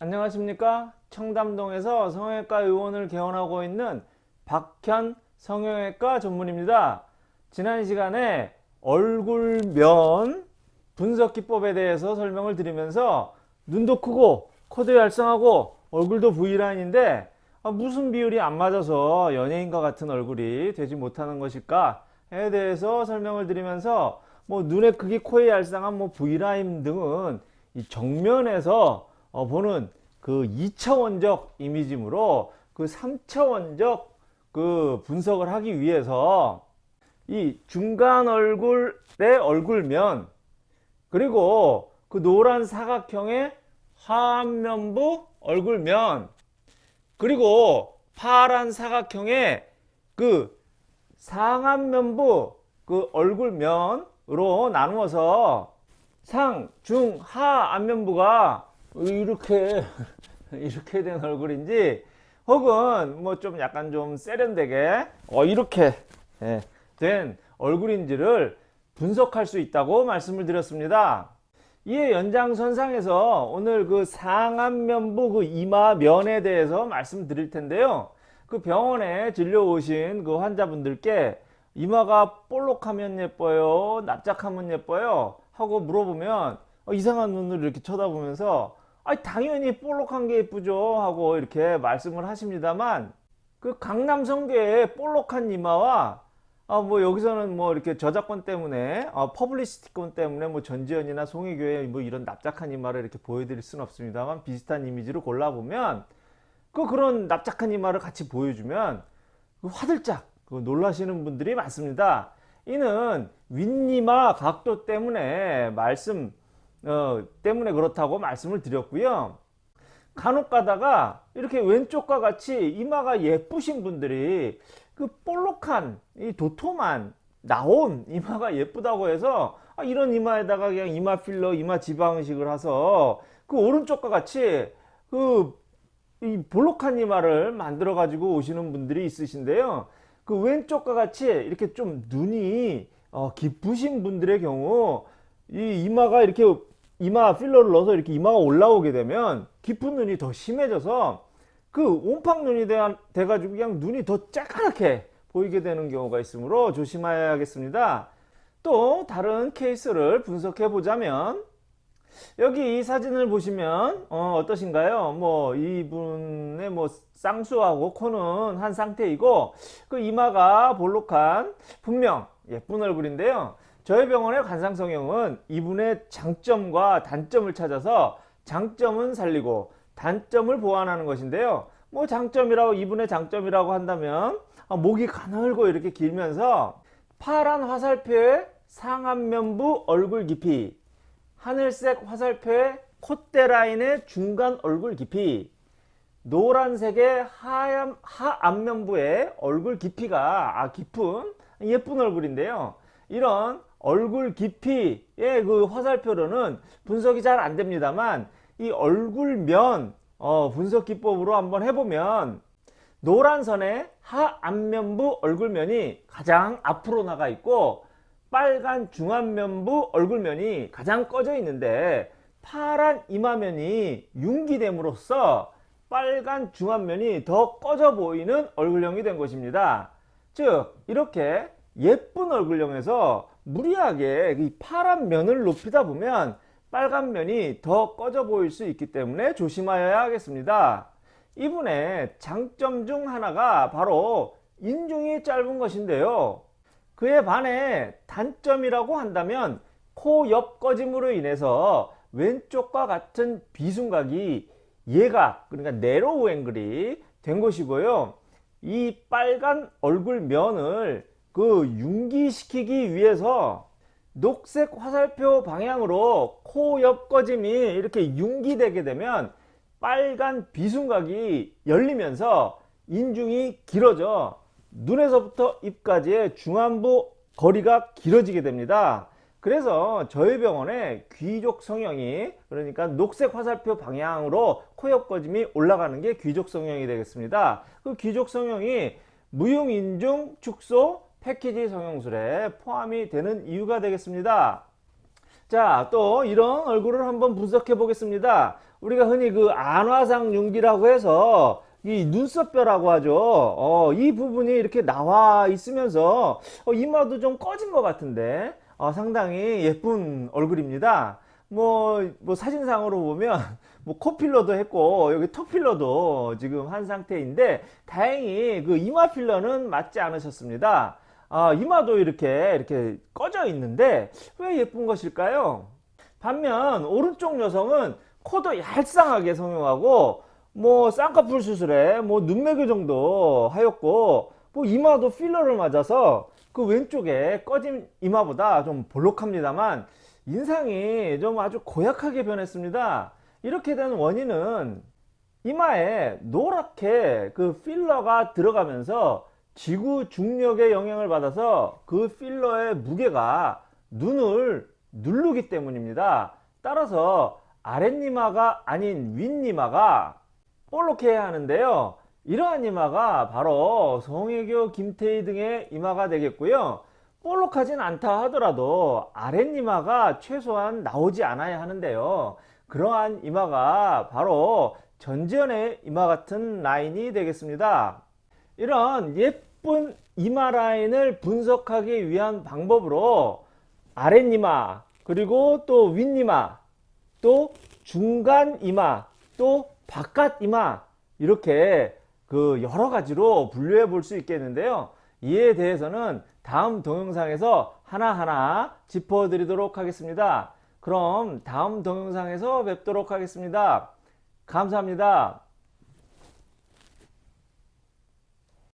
안녕하십니까? 청담동에서 성형외과 의원을 개원하고 있는 박현 성형외과 전문입니다. 지난 시간에 얼굴면 분석기법에 대해서 설명을 드리면서 눈도 크고 코도 얄쌍하고 얼굴도 V라인인데 아, 무슨 비율이 안 맞아서 연예인과 같은 얼굴이 되지 못하는 것일까에 대해서 설명을 드리면서 뭐 눈의 크기, 코의 얄쌍한 뭐 V라인 등은 이 정면에서 어, 보는 그 2차원적 이미지므로 그 3차원적 그 분석을 하기 위해서 이 중간 얼굴의 얼굴면 그리고 그 노란 사각형의 하안면부 얼굴면 그리고 파란 사각형의 그 상안면부 그 얼굴면으로 나누어서 상, 중, 하 안면부가 이렇게 이렇게 된 얼굴인지 혹은 뭐 좀 약간 좀 세련되게 어 이렇게 예, 된 얼굴인지를 분석할 수 있다고 말씀을 드렸습니다. 이에 연장선상에서 오늘 그 상안면부 그 이마면에 대해서 말씀드릴 텐데요. 그 병원에 진료 오신 그 환자분들께 이마가 볼록하면 예뻐요, 납작하면 예뻐요 하고 물어보면 어, 이상한 눈으로 이렇게 쳐다보면서 아 당연히 볼록한 게 예쁘죠 하고 이렇게 말씀을 하십니다만 그 강남 성괴의 볼록한 이마와 아, 뭐 여기서는 뭐 이렇게 저작권 때문에 어, publicity권 때문에 뭐 전지현이나 송혜교의 뭐 이런 납작한 이마를 이렇게 보여드릴 수는 없습니다만 비슷한 이미지를 골라보면 그 그런 납작한 이마를 같이 보여주면 그 화들짝 그 놀라시는 분들이 많습니다. 이는 윗니마 각도 때문에 말씀 어, 때문에 그렇다고 말씀을 드렸고요. 간혹 가다가 이렇게 왼쪽과 같이 이마가 예쁘신 분들이 그 볼록한 이 도톰한 나온 이마가 예쁘다고 해서 아, 이런 이마에다가 그냥 이마 필러 이마 지방식을 해서 그 오른쪽과 같이 그 이 볼록한 이마를 만들어 가지고 오시는 분들이 있으신데요 그 왼쪽과 같이 이렇게 좀 눈이 어, 깊으신 분들의 경우 이 이마가 이렇게 이마 필러를 넣어서 이렇게 이마가 올라오게 되면 깊은 눈이 더 심해져서 그 옴팡 눈이 돼, 가지고 그냥 눈이 더 쬐까맣게 보이게 되는 경우가 있으므로 조심해야겠습니다. 또 다른 케이스를 분석해 보자면 여기 이 사진을 보시면 어, 떠신가요 뭐 이분의 뭐 쌍수하고 코는 한 상태이고 그 이마가 볼록한 분명 예쁜 얼굴인데요. 저희 병원의 관상성형은 이분의 장점과 단점을 찾아서 장점은 살리고 단점을 보완하는 것인데요. 뭐 장점이라고 이분의 장점이라고 한다면 아, 목이 가늘고 이렇게 길면서 파란 화살표의 상안면부 얼굴 깊이 하늘색 화살표의 콧대 라인의 중간 얼굴 깊이 노란색의 하얀, 하안면부의 얼굴 깊이가 아, 깊은 예쁜 얼굴인데요. 이런 얼굴 깊이의 그 화살표로는 분석이 잘 안됩니다만 이 얼굴면 어, 분석 기법으로 한번 해보면 노란 선의 하안면부 얼굴면이 가장 앞으로 나가 있고 빨간 중안면부 얼굴면이 가장 꺼져 있는데 파란 이마면이 융기됨으로써 빨간 중안면이 더 꺼져 보이는 얼굴형이 된 것입니다. 즉 이렇게 예쁜 얼굴형에서 무리하게 이 파란 면을 높이다 보면 빨간 면이 더 꺼져 보일 수 있기 때문에 조심하여야 하겠습니다. 이분의 장점 중 하나가 바로 인중이 짧은 것인데요. 그에 반해 단점이라고 한다면 코 옆 꺼짐으로 인해서 왼쪽과 같은 비순각이 예각 그러니까 네로우 앵글이 된 것이고요. 이 빨간 얼굴 면을 그 융기시키기 위해서 녹색 화살표 방향으로 코 옆 꺼짐이 이렇게 융기되게 되면 빨간 비순각이 열리면서 인중이 길어져 눈에서부터 입까지의 중안부 거리가 길어지게 됩니다. 그래서 저희 병원에 귀족 성형이 그러니까 녹색 화살표 방향으로 코옆 꺼짐이 올라가는 게 귀족 성형이 되겠습니다. 그 귀족 성형이 무용인중 축소 패키지 성형술에 포함이 되는 이유가 되겠습니다. 자, 또 이런 얼굴을 한번 분석해 보겠습니다. 우리가 흔히 그 안화상 윤기라고 해서 이 눈썹뼈라고 하죠. 어, 이 부분이 이렇게 나와 있으면서 어, 이마도 좀 꺼진 것 같은데 어, 상당히 예쁜 얼굴입니다. 뭐, 뭐 사진상으로 보면 뭐 코필러도 했고 여기 턱필러도 지금 한 상태인데 다행히 그 이마 필러는 맞지 않으셨습니다. 아, 이마도 이렇게 이렇게 꺼져 있는데 왜 예쁜 것일까요? 반면 오른쪽 여성은 코도 얄쌍하게 성형하고 뭐 쌍꺼풀 수술에 뭐 눈매교 정도 하였고 뭐 이마도 필러를 맞아서 그 왼쪽에 꺼진 이마보다 좀 볼록합니다만 인상이 좀 아주 고약하게 변했습니다. 이렇게 된 원인은 이마에 노랗게 그 필러가 들어가면서 지구 중력의 영향을 받아서 그 필러의 무게가 눈을 누르기 때문입니다. 따라서 아랫니마가 아닌 윗니마가 볼록해 야 하는데요. 이러한 이마가 바로 송혜교, 김태희 등의 이마가 되겠고요. 볼록하진 않다 하더라도 아랫니마가 최소한 나오지 않아야 하는데요. 그러한 이마가 바로 전지현의 이마 같은 라인이 되겠습니다. 이런 예쁜 이마 라인을 분석하기 위한 방법으로 아랫니마 그리고 또 윗니마 또 중간 이마 또 바깥 이마 이렇게 그 여러 가지로 분류해 볼 수 있겠는데요. 이에 대해서는 다음 동영상에서 하나하나 짚어 드리도록 하겠습니다. 그럼 다음 동영상에서 뵙도록 하겠습니다. 감사합니다.